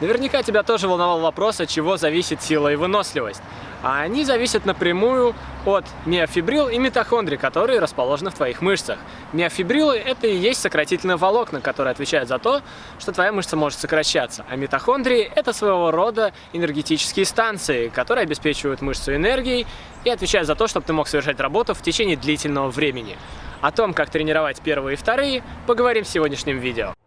Наверняка тебя тоже волновал вопрос, от чего зависит сила и выносливость. А они зависят напрямую от миофибрил и митохондрий, которые расположены в твоих мышцах. Миофибрилы – это и есть сократительные волокна, которые отвечают за то, что твоя мышца может сокращаться. А митохондрии – это своего рода энергетические станции, которые обеспечивают мышцу энергией и отвечают за то, чтобы ты мог совершать работу в течение длительного времени. О том, как тренировать первые и вторые, поговорим в сегодняшнем видео.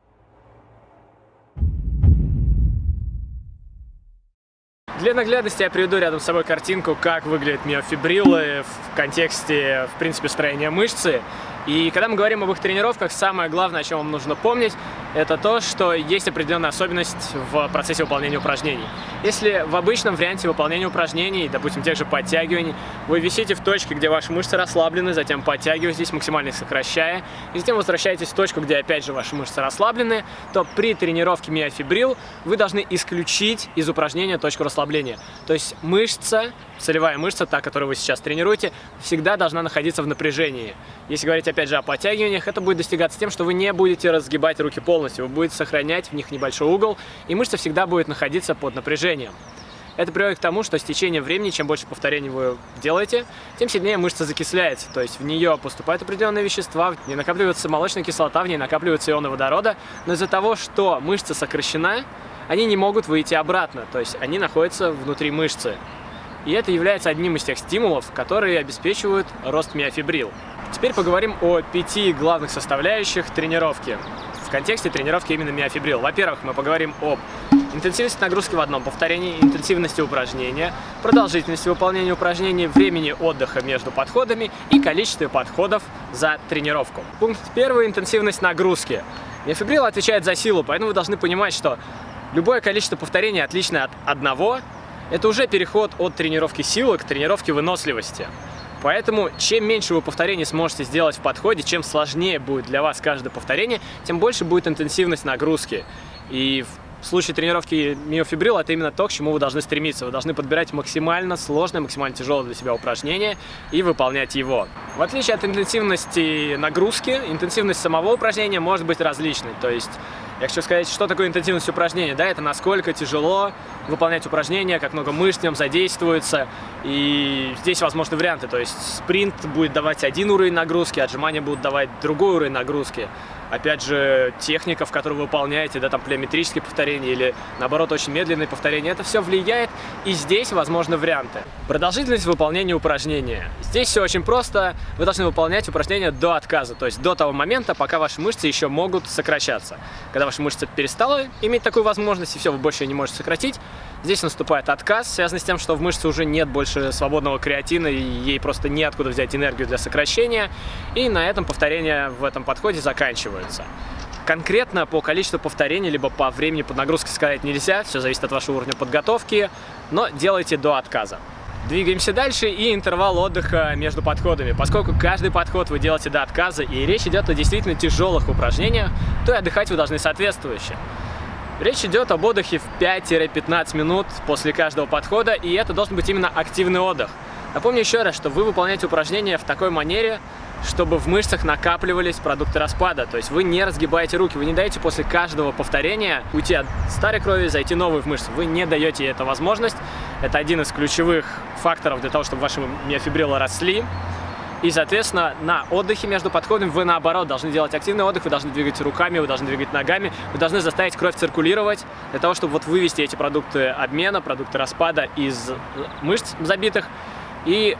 Для наглядности я приведу рядом с собой картинку, как выглядят миофибрилы в контексте, в принципе, строения мышцы. И когда мы говорим об их тренировках, самое главное, о чем вам нужно помнить, это то, что есть определенная особенность в процессе выполнения упражнений. Если в обычном варианте выполнения упражнений, допустим, тех же подтягиваний, вы висите в точке, где ваши мышцы расслаблены, затем подтягиваетесь, максимально сокращая, и затем возвращаетесь в точку, где опять же ваши мышцы расслаблены, то при тренировке миофибрил вы должны исключить из упражнения точку расслабления. То есть мышца, целевая мышца, та, которую вы сейчас тренируете, всегда должна находиться в напряжении. Если говорить опять же о подтягиваниях, это будет достигаться тем, что вы не будете разгибать руки полностью, вы будете сохранять в них небольшой угол, и мышца всегда будет находиться под напряжением. Это приводит к тому, что с течением времени, чем больше повторений вы делаете, тем сильнее мышца закисляется. То есть в нее поступают определенные вещества, в ней накапливается молочная кислота, в ней накапливаются ионы водорода. Но из-за того, что мышца сокращена, они не могут выйти обратно. То есть они находятся внутри мышцы. И это является одним из тех стимулов, которые обеспечивают рост миофибрил. Теперь поговорим о пяти главных составляющих тренировки. В контексте тренировки именно миофибрил. Во-первых, мы поговорим об интенсивности нагрузки в одном повторении, интенсивности упражнения, продолжительности выполнения упражнений, времени отдыха между подходами и количестве подходов за тренировку. Пункт первый – интенсивность нагрузки. Миофибрил отвечает за силу, поэтому вы должны понимать, что любое количество повторений отличное от одного – это уже переход от тренировки силы к тренировке выносливости. Поэтому, чем меньше вы повторений сможете сделать в подходе, чем сложнее будет для вас каждое повторение, тем больше будет интенсивность нагрузки. И в случае тренировки миофибрил это именно то, к чему вы должны стремиться. Вы должны подбирать максимально сложное, максимально тяжелое для себя упражнение и выполнять его. В отличие от интенсивности нагрузки, интенсивность самого упражнения может быть различной. То есть я хочу сказать, что такое интенсивность упражнения. Да, это насколько тяжело выполнять упражнения, как много мышц в нем задействуется. И здесь возможны варианты. То есть спринт будет давать один уровень нагрузки, отжимания будут давать другой уровень нагрузки. Опять же, техника, в которой вы выполняете, да, там плеометрические повторения или, наоборот, очень медленные повторения, это все влияет, и здесь возможны варианты. Продолжительность выполнения упражнения. Здесь все очень просто. Вы должны выполнять упражнения до отказа, то есть до того момента, пока ваши мышцы еще могут сокращаться. Когда ваша мышца перестала иметь такую возможность, и все, вы больше не можете сократить, здесь наступает отказ, связанный с тем, что в мышце уже нет больше свободного креатина, и ей просто неоткуда взять энергию для сокращения, и на этом повторения в этом подходе заканчиваются. Конкретно по количеству повторений, либо по времени под нагрузкой сказать нельзя, все зависит от вашего уровня подготовки, но делайте до отказа. Двигаемся дальше и интервал отдыха между подходами. Поскольку каждый подход вы делаете до отказа и речь идет о действительно тяжелых упражнениях, то и отдыхать вы должны соответствующе. Речь идет об отдыхе в 5-15 минут после каждого подхода, и это должен быть именно активный отдых. Напомню еще раз, что вы выполняете упражнения в такой манере, чтобы в мышцах накапливались продукты распада. То есть вы не разгибаете руки, вы не даете после каждого повторения уйти от старой крови, зайти новой в мышцы. Вы не даете эту возможность. Это один из ключевых факторов для того, чтобы ваши миофибрилы росли. И, соответственно, на отдыхе между подходами вы, наоборот, должны делать активный отдых, вы должны двигать руками, вы должны двигать ногами, вы должны заставить кровь циркулировать для того, чтобы вот вывести эти продукты обмена, продукты распада из мышц забитых и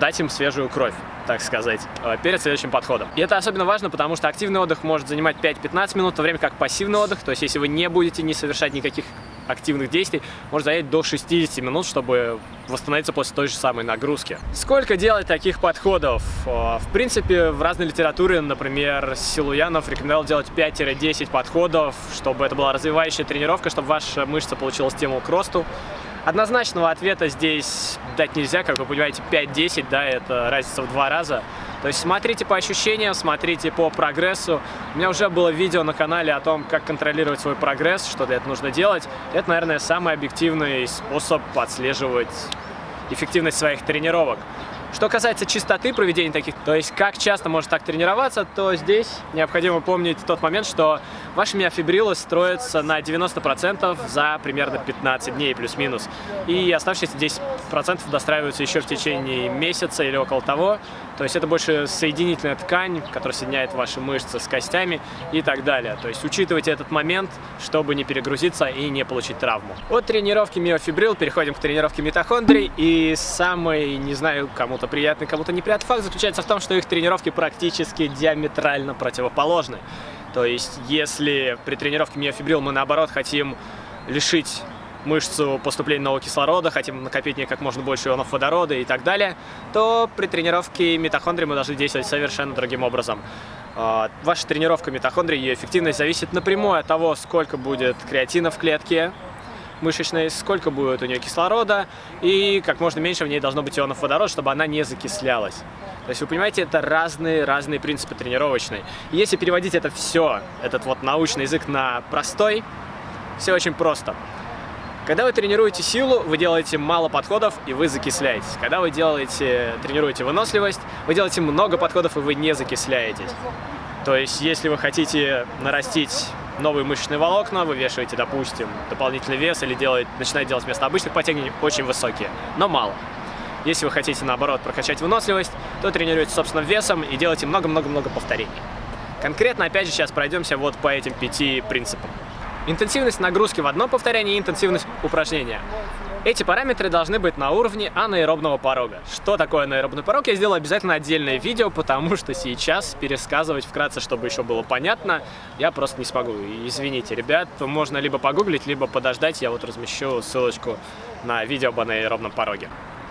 дать им свежую кровь так сказать, э, перед следующим подходом. И это особенно важно, потому что активный отдых может занимать 5-15 минут, в то время как пассивный отдых, то есть если вы не будете не совершать никаких активных действий, может занять до 60 минут, чтобы восстановиться после той же самой нагрузки. Сколько делать таких подходов? Э, в принципе, в разной литературе, например, Силуянов рекомендовал делать 5-10 подходов, чтобы это была развивающая тренировка, чтобы ваша мышца получила стимул к росту. Однозначного ответа здесь дать нельзя, как вы понимаете, 5-10, да, это разница в два раза. То есть смотрите по ощущениям, смотрите по прогрессу. У меня уже было видео на канале о том, как контролировать свой прогресс, что для этого нужно делать. Это, наверное, самый объективный способ отслеживать эффективность своих тренировок. Что касается чистоты проведения таких, то есть как часто может так тренироваться, то здесь необходимо помнить тот момент, что Ваши миофибрилы строятся на 90% за примерно 15 дней плюс-минус. И оставшиеся 10% достраиваются еще в течение месяца или около того. То есть это больше соединительная ткань, которая соединяет ваши мышцы с костями и так далее. То есть учитывайте этот момент, чтобы не перегрузиться и не получить травму. От тренировки миофибрил переходим к тренировке митохондрий. И самый, не знаю, кому-то приятный, кому-то неприятный факт заключается в том, что их тренировки практически диаметрально противоположны. То есть если при тренировке миофибрил мы наоборот хотим лишить мышцу поступления нового кислорода, хотим накопить в ней как можно больше ионов водорода и так далее, то при тренировке митохондрии мы должны действовать совершенно другим образом. А, ваша тренировка митохондрии, ее эффективность зависит напрямую от того, сколько будет креатина в клетке мышечной, сколько будет у нее кислорода и как можно меньше в ней должно быть ионов водорода, чтобы она не закислялась. То есть вы понимаете, это разные-разные принципы тренировочные. если переводить это все, этот вот научный язык на простой, все очень просто. Когда вы тренируете силу, вы делаете мало подходов и вы закисляетесь. Когда вы делаете, тренируете выносливость, вы делаете много подходов и вы не закисляетесь. То есть, если вы хотите нарастить новые мышечные волокна, вы вешаете, допустим, дополнительный вес или делаете, начинаете делать вместо обычных подтягиваний очень высокие, но мало. Если вы хотите, наоборот, прокачать выносливость, то тренируете собственным весом и делайте много-много-много повторений. Конкретно, опять же, сейчас пройдемся вот по этим пяти принципам. Интенсивность нагрузки в одном повторении и интенсивность упражнения. Эти параметры должны быть на уровне анаэробного порога. Что такое анаэробный порог, я сделаю обязательно отдельное видео, потому что сейчас пересказывать вкратце, чтобы еще было понятно, я просто не смогу. Извините, ребят, можно либо погуглить, либо подождать, я вот размещу ссылочку на видео об анаэробном пороге.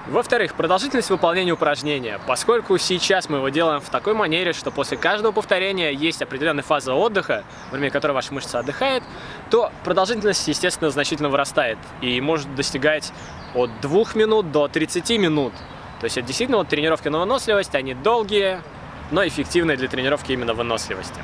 Во-вторых, продолжительность выполнения упражнения. Поскольку сейчас мы его делаем в такой манере, что после каждого повторения есть определенная фаза отдыха, во время которой ваша мышца отдыхает, то продолжительность, естественно, значительно вырастает и может достигать от 2 минут до 30 минут. То есть это действительно вот тренировки на выносливость, они долгие, но эффективные для тренировки именно выносливости.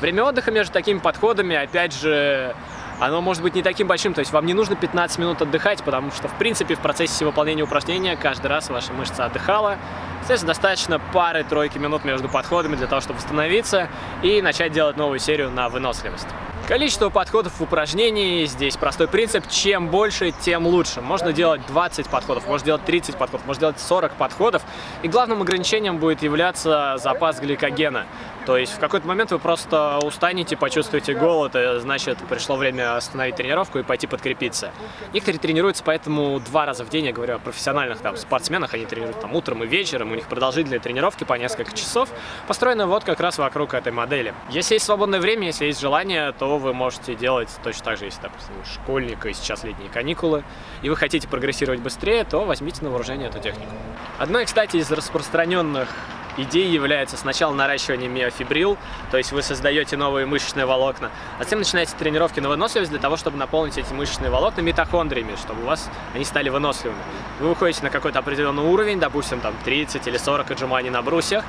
Время отдыха между такими подходами, опять же, оно может быть не таким большим, то есть вам не нужно 15 минут отдыхать, потому что, в принципе, в процессе выполнения упражнения каждый раз ваша мышца отдыхала. Соответственно, достаточно пары-тройки минут между подходами для того, чтобы восстановиться и начать делать новую серию на выносливость. Количество подходов в упражнении, здесь простой принцип, чем больше, тем лучше. Можно делать 20 подходов, можно делать 30 подходов, можно делать 40 подходов. И главным ограничением будет являться запас гликогена. То есть в какой-то момент вы просто устанете, почувствуете голод, и значит пришло время остановить тренировку и пойти подкрепиться. Некоторые тренируются поэтому два раза в день, я говорю о профессиональных там, спортсменах, они тренируют там утром и вечером, у них продолжительные тренировки по несколько часов, построены вот как раз вокруг этой модели. Если есть свободное время, если есть желание, то вы можете делать точно так же, если, допустим, школьник и сейчас летние каникулы, и вы хотите прогрессировать быстрее, то возьмите на вооружение эту технику. Одной, кстати, из распространенных идеей является сначала наращивание миофибрил, то есть вы создаете новые мышечные волокна, а затем начинаете тренировки на выносливость для того, чтобы наполнить эти мышечные волокна митохондриями, чтобы у вас они стали выносливыми. Вы выходите на какой-то определенный уровень, допустим, там 30 или 40 отжиманий на брусьях,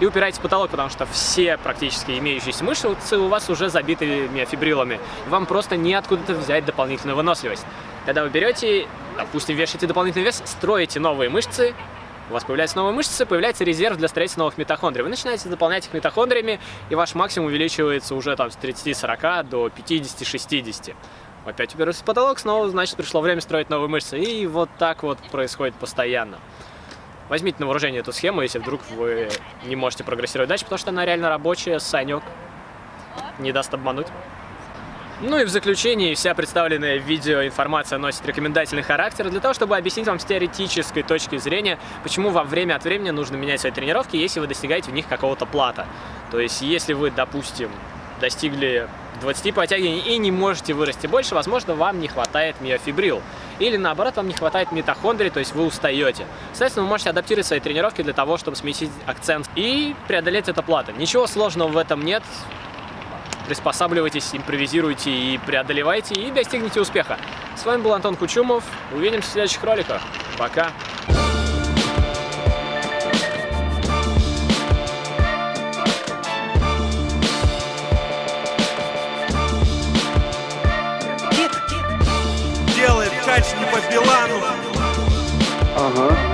и упираетесь в потолок, потому что все практически имеющиеся мышцы у вас уже забиты миофибрилами. Вам просто неоткуда-то взять дополнительную выносливость. Когда вы берете, допустим, вешаете дополнительный вес, строите новые мышцы, у вас появляются новые мышцы, появляется резерв для строительства новых митохондрий. Вы начинаете заполнять их митохондриями, и ваш максимум увеличивается уже там с 30-40 до 50-60. Опять уперлся в потолок, снова, значит, пришло время строить новые мышцы. И вот так вот происходит постоянно. Возьмите на вооружение эту схему, если вдруг вы не можете прогрессировать дальше, потому что она реально рабочая, санек не даст обмануть. Ну и в заключении вся представленная в видео информация носит рекомендательный характер для того, чтобы объяснить вам с теоретической точки зрения, почему вам время от времени нужно менять свои тренировки, если вы достигаете в них какого-то плата. То есть, если вы, допустим, достигли 20 подтягиваний и не можете вырасти больше, возможно, вам не хватает миофибрил. Или наоборот, вам не хватает митохондрий, то есть вы устаете. Соответственно, вы можете адаптировать свои тренировки для того, чтобы сместить акцент и преодолеть это плато. Ничего сложного в этом нет приспосабливайтесь, импровизируйте и преодолевайте, и достигнете успеха. С вами был Антон Кучумов. Увидимся в следующих роликах. Пока! Делает кач не по Билану. Ага.